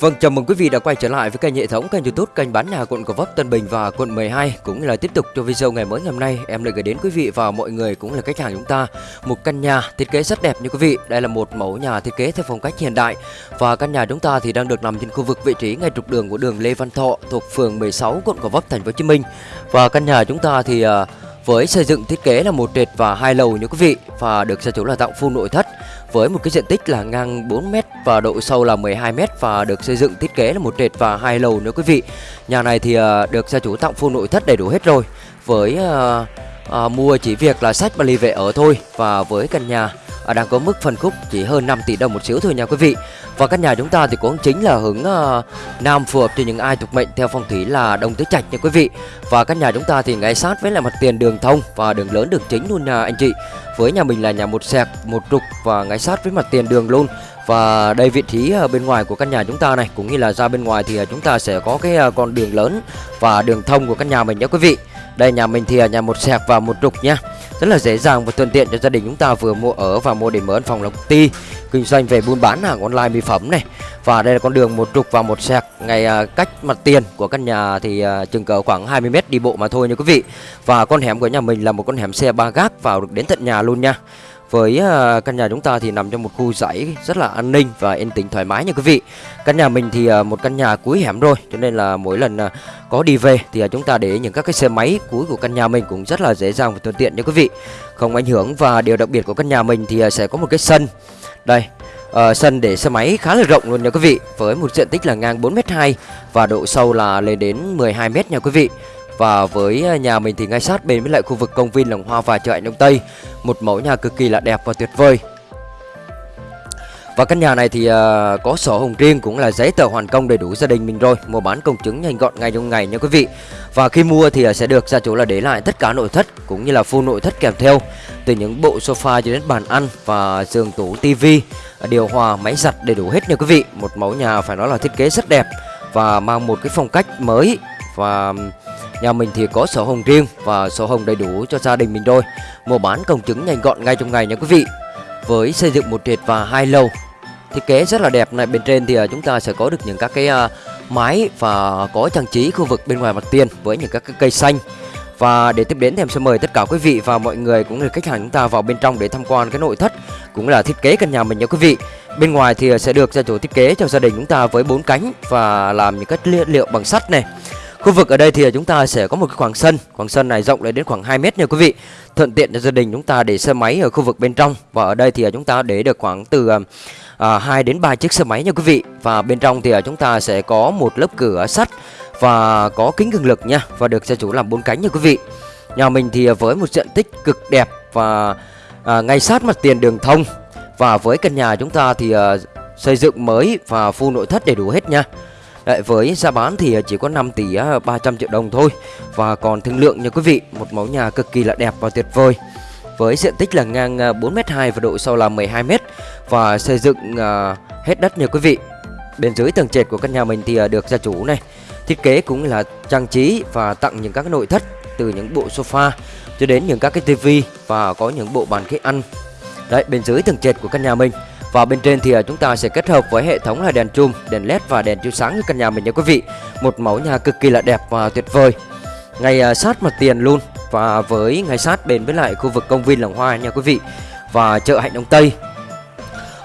Vâng, chào mừng quý vị đã quay trở lại với kênh hệ thống kênh YouTube kênh bán nhà quận Gò Vấp, Tân Bình và quận 12 cũng là tiếp tục cho video ngày mới ngày hôm nay em lại gửi đến quý vị và mọi người cũng là khách hàng chúng ta một căn nhà thiết kế rất đẹp như quý vị. Đây là một mẫu nhà thiết kế theo phong cách hiện đại và căn nhà chúng ta thì đang được nằm trên khu vực vị trí ngay trục đường của đường Lê Văn Thọ thuộc phường 16 quận Gò Vấp, thành phố Hồ Chí Minh. Và căn nhà chúng ta thì uh, với xây dựng thiết kế là một trệt và hai lầu như quý vị và được gia chủ là tặng full nội thất với một cái diện tích là ngang 4m và độ sâu là 12m và được xây dựng thiết kế là một trệt và hai lầu nữa quý vị. Nhà này thì uh, được gia chủ tặng full nội thất đầy đủ hết rồi. Với uh, uh, mua chỉ việc là sách và ly về ở thôi và với căn nhà À, đang có mức phân khúc chỉ hơn 5 tỷ đồng một xíu thôi nha quý vị. Và căn nhà chúng ta thì cũng chính là hướng uh, nam phù hợp cho những ai thuộc mệnh theo phong thủy là đông tứ trạch nha quý vị. Và căn nhà chúng ta thì ngay sát với lại mặt tiền đường thông và đường lớn đường chính luôn nha anh chị. Với nhà mình là nhà một sẹc, một trục và ngay sát với mặt tiền đường luôn. Và đây vị trí à, bên ngoài của căn nhà chúng ta này cũng như là ra bên ngoài thì chúng ta sẽ có cái con đường lớn và đường thông của căn nhà mình nhé quý vị. Đây nhà mình thì nhà một sẹc và một trục nha. Rất là dễ dàng và thuận tiện cho gia đình chúng ta vừa mua ở và mua để mở phòng lộc công ty kinh doanh về buôn bán hàng online mỹ phẩm này. Và đây là con đường một trục và một sẹc ngay à, cách mặt tiền của căn nhà thì à, chừng cỡ khoảng 20 m đi bộ mà thôi nha quý vị. Và con hẻm của nhà mình là một con hẻm xe ba gác vào được đến tận nhà luôn nha. Với uh, căn nhà chúng ta thì nằm trong một khu dãy rất là an ninh và yên tĩnh thoải mái nha quý vị. Căn nhà mình thì uh, một căn nhà cuối hẻm rồi, cho nên là mỗi lần uh, có đi về thì uh, chúng ta để những các cái xe máy cuối của căn nhà mình cũng rất là dễ dàng và thuận tiện nha quý vị. Không ảnh hưởng và điều đặc biệt của căn nhà mình thì uh, sẽ có một cái sân. Đây, uh, sân để xe máy khá là rộng luôn nha quý vị, với một diện tích là ngang 4m2 và độ sâu là lên đến 12m nha quý vị. Và với à, nhà mình thì ngay sát bên với lại khu vực công viên Lồng Hoa và chợ Ảnh Đông Tây. Một mẫu nhà cực kỳ là đẹp và tuyệt vời. Và căn nhà này thì uh, có sổ hồng riêng cũng là giấy tờ hoàn công đầy đủ gia đình mình rồi. Mua bán công chứng nhanh gọn ngay trong ngày nha quý vị. Và khi mua thì uh, sẽ được gia chủ là để lại tất cả nội thất cũng như là full nội thất kèm theo. Từ những bộ sofa cho đến bàn ăn và giường tủ tivi Điều hòa, máy giặt đầy đủ hết nha quý vị. Một mẫu nhà phải nói là thiết kế rất đẹp Và mang một cái phong cách mới Và Nhà mình thì có sổ hồng riêng và sổ hồng đầy đủ cho gia đình mình rồi Mua bán công chứng nhanh gọn ngay trong ngày nha quý vị Với xây dựng một trệt và hai lầu, Thiết kế rất là đẹp này, Bên trên thì à, chúng ta sẽ có được những các cái à, mái và có trang trí khu vực bên ngoài mặt tiền Với những các cái cây xanh và để tiếp đến thì em sẽ mời tất cả quý vị và mọi người cũng như khách hàng chúng ta vào bên trong để tham quan cái nội thất cũng là thiết kế căn nhà mình nha quý vị. Bên ngoài thì sẽ được gia chủ thiết kế cho gia đình chúng ta với bốn cánh và làm những các liệu bằng sắt này. Khu vực ở đây thì chúng ta sẽ có một cái khoảng sân. Khoảng sân này rộng lên đến khoảng 2 mét nha quý vị. Thuận tiện cho gia đình chúng ta để xe máy ở khu vực bên trong. Và ở đây thì chúng ta để được khoảng từ à, à 2 đến 3 chiếc xe máy nha quý vị. Và bên trong thì à, chúng ta sẽ có một lớp cửa sắt Và có kính cường lực nha Và được gia chủ làm bốn cánh nha quý vị. Nhà mình thì à, với một diện tích cực đẹp Và à, ngay sát mặt tiền đường thông. Và với căn nhà chúng ta thì à, xây dựng mới và full nội thất đầy đủ hết nha. Đấy, với giá bán thì ờ, chỉ có 5 tỷ 300 triệu đồng thôi. Và còn thương lượng nha quý vị Một mẫu nhà cực kỳ là đẹp và tuyệt vời. Với diện tích là ngang ờ, 4m2 và độ sâu là 12m Và xây dựng ờ, hết đất nha quý vị. Bên dưới tầng trệt của căn nhà mình thì được gia chủ này Thiết kế cũng là trang trí và tặng những các nội thất Từ những bộ sofa cho đến những các cái tivi Và có những bộ bàn ghế ăn. Đấy bên dưới tầng trệt của căn nhà mình và bên trên thì à, chúng ta sẽ kết hợp với hệ thống là đèn chùm, đèn led và đèn chiếu sáng cho căn nhà mình nha quý vị. Một mẫu nhà cực kỳ là đẹp và tuyệt vời. Ngay à, sát mặt tiền luôn và với ngay sát bên với lại khu vực công viên làng hoa nha quý vị. Và chợ Hạnh Đông Tây.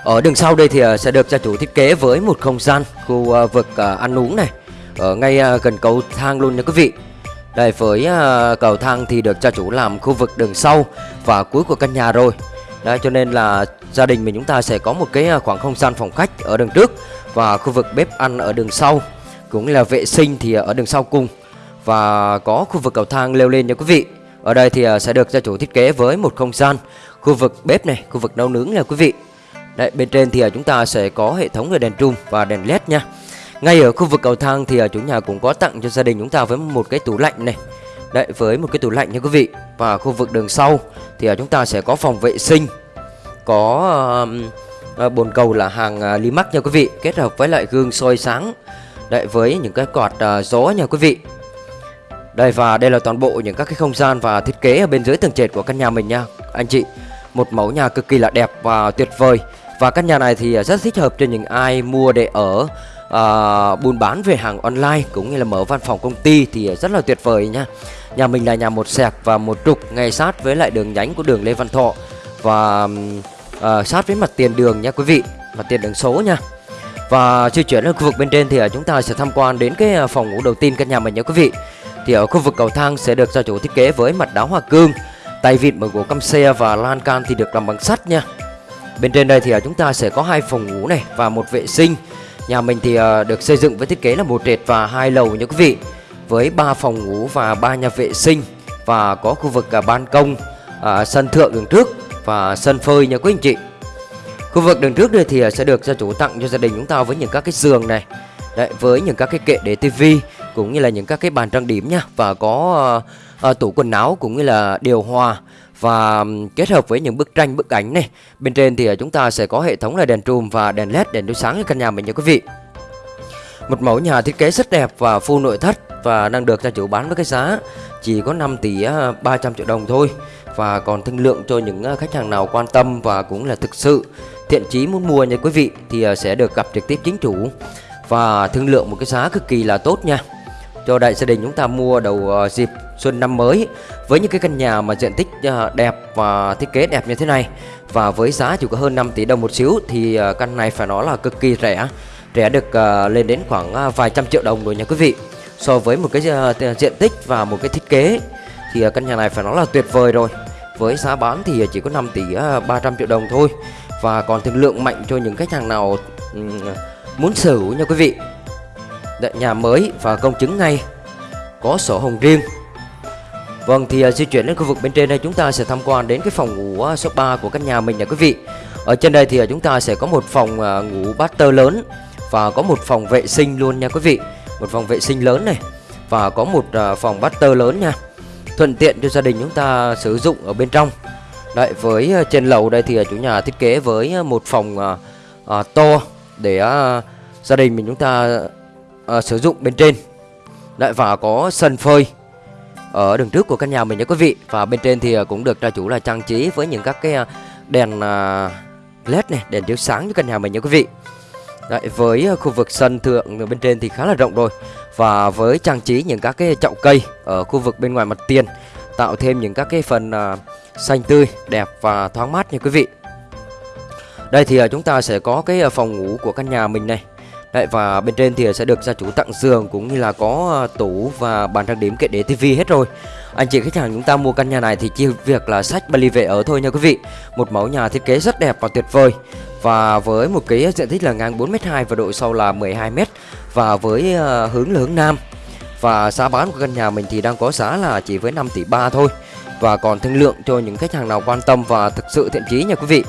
Ở đường sau đây thì à, sẽ được gia chủ thiết kế với một không gian khu vực ăn uống này ở ngay gần cầu thang luôn nha quý vị. Đây với cầu thang thì được gia chủ làm khu vực đường sau và cuối của căn nhà rồi. Đấy, cho nên là gia đình mình chúng ta sẽ có một cái à, khoảng không gian phòng khách ở đường trước và khu vực bếp ăn ở đường sau cũng là vệ sinh thì ở đường sau cùng. Và có khu vực cầu thang leo lên nha quý vị. Ở đây thì à, sẽ được gia chủ thiết kế với một không gian. Khu vực bếp này khu vực nấu nướng nha quý vị. Đấy, bên trên thì à, chúng ta sẽ có hệ thống đèn trung và đèn led nha. Ngay ở khu vực cầu thang thì chủ nhà cũng có tặng cho gia đình chúng ta với một cái tủ lạnh này. Đấy với một cái tủ lạnh nha quý vị. Và khu vực đường sau thì à, chúng ta sẽ có phòng vệ sinh có uh, bồn cầu là hàng uh, mắc nha quý vị kết hợp với lại gương soi sáng. Đấy với những cái quạt uh, gió nha quý vị. Đây và đây là toàn bộ những các cái không gian và thiết kế ở bên dưới tầng trệt của căn nhà mình nha anh chị. Một mẫu nhà cực kỳ là đẹp và tuyệt vời. Và căn nhà này thì rất thích hợp cho những ai mua để ở uh, buôn bán về hàng online cũng như là mở văn phòng công ty thì rất là tuyệt vời nha. Nhà mình là nhà một sẹc và một trục ngay sát với lại đường nhánh của đường Lê Văn Thọ. Và uh, sát với mặt tiền đường nha quý vị mặt tiền đường số nha. Và di chuyển ở khu vực bên trên thì à, chúng ta sẽ tham quan đến cái phòng ngủ đầu tiên căn nhà mình nha quý vị. Thì ở khu vực cầu thang sẽ được gia chủ thiết kế với mặt đá hoa cương tay vịn bằng gỗ căm xe và lan can thì được làm bằng sắt nha. Bên trên đây thì chúng ta sẽ có hai phòng ngủ này và một vệ sinh nhà mình thì ờ, được xây dựng với thiết kế là một trệt và hai lầu nha quý vị. Với 3 phòng ngủ và 3 nhà vệ sinh và có khu vực à, ban công à, sân thượng đường trước và sân phơi nha quý anh chị. Khu vực đường trước đây thì à, sẽ được gia chủ tặng cho gia đình chúng ta với những các cái giường này Đấy, với những các cái kệ để tivi cũng như là những các cái bàn trang điểm nha và có uh, uh, tủ quần áo cũng như là điều hòa và kết hợp với những bức tranh, bức ảnh này, bên trên thì ờ, chúng ta sẽ có hệ thống là đèn trùm và đèn led đèn chiếu sáng cho căn nhà mình nha quý vị. Một mẫu nhà thiết kế rất đẹp và full nội thất và đang được gia chủ bán với cái giá chỉ có 5 tỷ ờ, 300 triệu đồng thôi. Và còn thương lượng cho những ờ, khách hàng nào quan tâm và cũng là thực sự thiện chí muốn mua nha quý vị thì sẽ được gặp trực tiếp chính chủ. Và thương lượng một cái giá cực kỳ là tốt nha cho đại gia đình chúng ta mua đầu ờ, dịp xuân năm mới với những cái căn nhà mà diện tích ờ, đẹp và thiết kế đẹp như thế này. Và với giá chỉ có hơn 5 tỷ đồng một xíu thì ờ, căn này phải nói là cực kỳ rẻ. Rẻ được lên đến khoảng vài trăm triệu đồng rồi nha quý vị. So với một cái diện tích và một cái thiết kế thì căn nhà này phải nói là tuyệt vời rồi. Với giá bán thì chỉ có 5 tỷ 300 triệu đồng thôi. Và còn thương lượng mạnh cho những khách hàng nào muốn sở hữu nha quý vị nhà mới và công chứng ngay. Có sổ hồng riêng. Vâng thì uh, di chuyển đến khu vực bên trên đây chúng ta sẽ tham quan đến cái phòng ngủ uh, số 3 của căn nhà mình nha quý vị. Ở trên đây thì uh, chúng ta sẽ có một phòng uh, ngủ master lớn và có một phòng vệ sinh luôn nha quý vị. Một phòng vệ sinh lớn này và có một uh, phòng master lớn nha. Thuận tiện cho gia đình chúng ta sử dụng ở bên trong. Đấy với uh, trên lầu đây thì uh, chủ nhà thiết kế với uh, một phòng uh, uh, to để uh, gia đình mình chúng ta uh, sử dụng bên trên. Đấy và có sân phơi ở đường trước của căn nhà mình nha quý vị. Và bên trên thì ờ, cũng được gia chủ là trang trí với những các cái ờ, đèn led này đèn chiếu sáng cho căn nhà mình nha quý vị. Đấy, với khu vực sân thượng bên trên thì khá là rộng rồi. Và với trang trí những các cái chậu cây ở khu vực bên ngoài mặt tiền tạo thêm những các cái phần xanh tươi đẹp và thoáng mát nha quý vị. Đây thì chúng ta sẽ có cái phòng ngủ của căn nhà mình này. Đấy, và bên trên thì sẽ được gia chủ tặng giường cũng như là có ờ, tủ và bàn trang điểm kệ để tivi hết rồi. Anh chị khách hàng chúng ta mua căn nhà này thì chỉ việc là sách Bali về ở thôi nha quý vị. Một mẫu nhà thiết kế rất đẹp và tuyệt vời. Và với một cái diện tích là ngang 4m2 và độ sâu là 12m và với ờ, hướng là hướng nam. Và giá bán của căn nhà mình thì đang có giá là chỉ với 5 tỷ 3 thôi. Và còn thương lượng cho những khách hàng nào quan tâm và thực sự thiện chí nha quý vị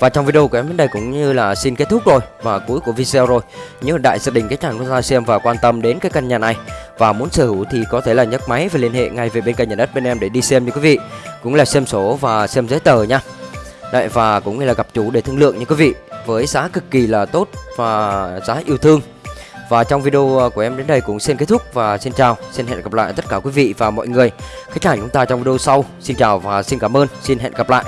và trong video của em đến đây cũng như là xin kết thúc rồi, và cuối của video rồi Nếu đại gia đình khách hàng chúng ta xem và quan tâm đến cái căn nhà này. Và muốn sở hữu thì có thể là nhấc máy và liên hệ ngay về bên kênh nhà đất bên em để đi xem nha quý vị. Cũng là xem sổ và xem giấy tờ nha. Đấy, và cũng như là gặp chủ để thương lượng nha quý vị. Với giá cực kỳ là tốt và giá yêu thương. Và trong video à, của em đến đây cũng xin kết thúc và xin chào, Xin hẹn gặp lại tất cả quý vị và mọi người. Khách hàng chúng ta trong video sau. Xin chào và xin cảm ơn, Xin hẹn gặp lại.